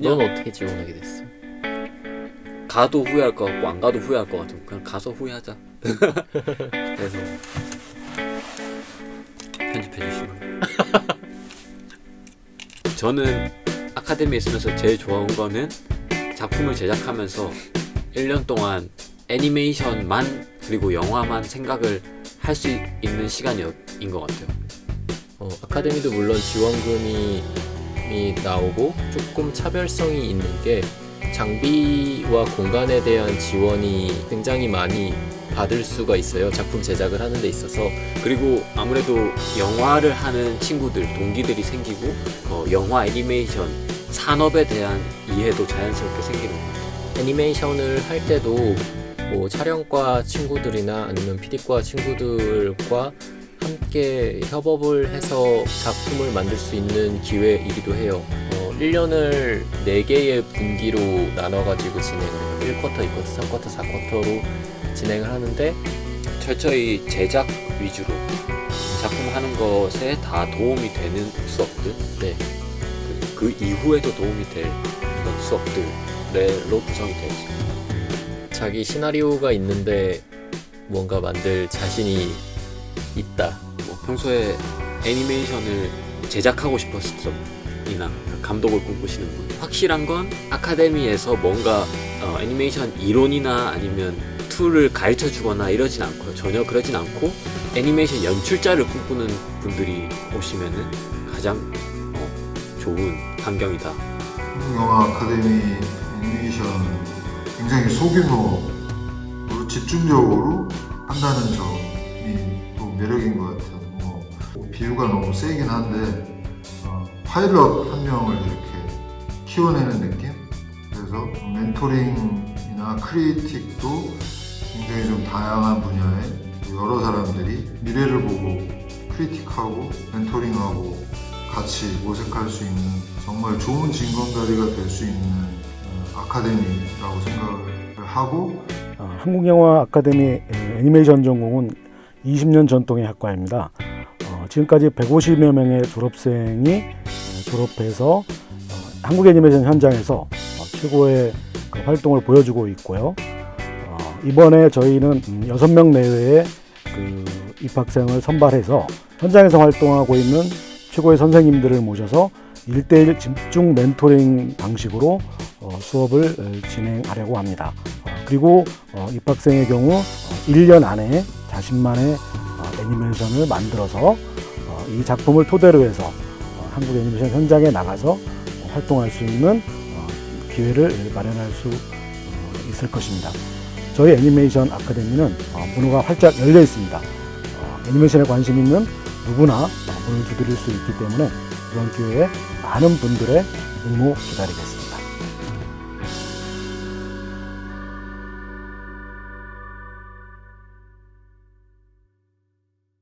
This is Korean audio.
그냥 넌 어떻게 지원하게 됐어? 가도 후회할 것 같고 안 가도 후회할 것 같고 그냥 가서 후회하자. 그래서 편집해 주시면. 저는 아카데미에 있으면서 제일 좋아한 거는 작품을 제작하면서 1년 동안 애니메이션만 그리고 영화만 생각을 할 수 있는 시간인 것 같아요. 어, 아카데미도 물론 지원금이 이 나오고 조금 차별성이 있는 게 장비와 공간에 대한 지원이 굉장히 많이 받을 수가 있어요. 작품 제작을 하는 데 있어서 그리고 아무래도 영화를 하는 친구들, 동기들이 생기고 어, 영화 애니메이션 산업에 대한 이해도 자연스럽게 생기는 것 같아요. 애니메이션을 할 때도 뭐 촬영과 친구들이나 아니면 PD과 친구들과 함께 협업을 해서 작품을 만들 수 있는 기회이기도 해요. 어, 1년을 4개의 분기로 나눠가지고 진행을 해요. 1쿼터, 2쿼터, 3쿼터, 4쿼터로 진행을 하는데 철저히 제작 위주로 작품 하는 것에 다 도움이 되는 수업들 네, 그, 그 이후에도 도움이 될 그런 수업들로 구성이 되어 있습니다. 자기 시나리오가 있는데 뭔가 만들 자신이 있다. 뭐 평소에 애니메이션을 제작하고 싶었음이나 감독을 꿈꾸시는 분. 확실한 건 아카데미에서 뭔가 어, 애니메이션 이론이나 아니면 툴을 가르쳐 주거나 이러진 않고요. 전혀 그러진 않고 애니메이션 연출자를 꿈꾸는 분들이 오시면은 가장 어, 좋은 환경이다. 영화 아카데미 애니메이션 굉장히 소규모로 집중적으로 한다는 점이 또 매력인 것 같아요. 뭐 비유가 너무 세긴 한데 어, 파일럿 한 명을 이렇게 키워내는 느낌? 그래서 멘토링이나 critique도 굉장히 좀 다양한 분야에 여러 사람들이 미래를 보고 critique하고 멘토링하고 같이 모색할 수 있는 정말 좋은 징검다리가 될 수 있는 어, 아카데미라고 생각을 하고 어, 한국영화 아카데미 에, 애니메이션 전공은 20년 전통의 학과입니다. 어, 지금까지 150여 명의 졸업생이 에, 졸업해서 어, 한국 애니메이션 현장에서 어, 최고의 그 활동을 보여주고 있고요. 어, 이번에 저희는 음, 6명 내외의 그 입학생을 선발해서 현장에서 활동하고 있는 최고의 선생님들을 모셔서 1대1 집중 멘토링 방식으로 어, 수업을 어, 진행하려고 합니다. 어, 그리고 어, 입학생의 경우 어, 1년 안에 자신만의 어, 애니메이션을 만들어서 어, 이 작품을 토대로 해서 어, 한국 애니메이션 현장에 나가서 어, 활동할 수 있는 어, 기회를 마련할 수 어, 있을 것입니다. 저희 애니메이션 아카데미는 어, 문호가 활짝 열려 있습니다. 어, 애니메이션에 관심 있는 누구나 어, 문을 두드릴 수 있기 때문에 이번 기회에 많은 분들의 응모 기다리겠습니다.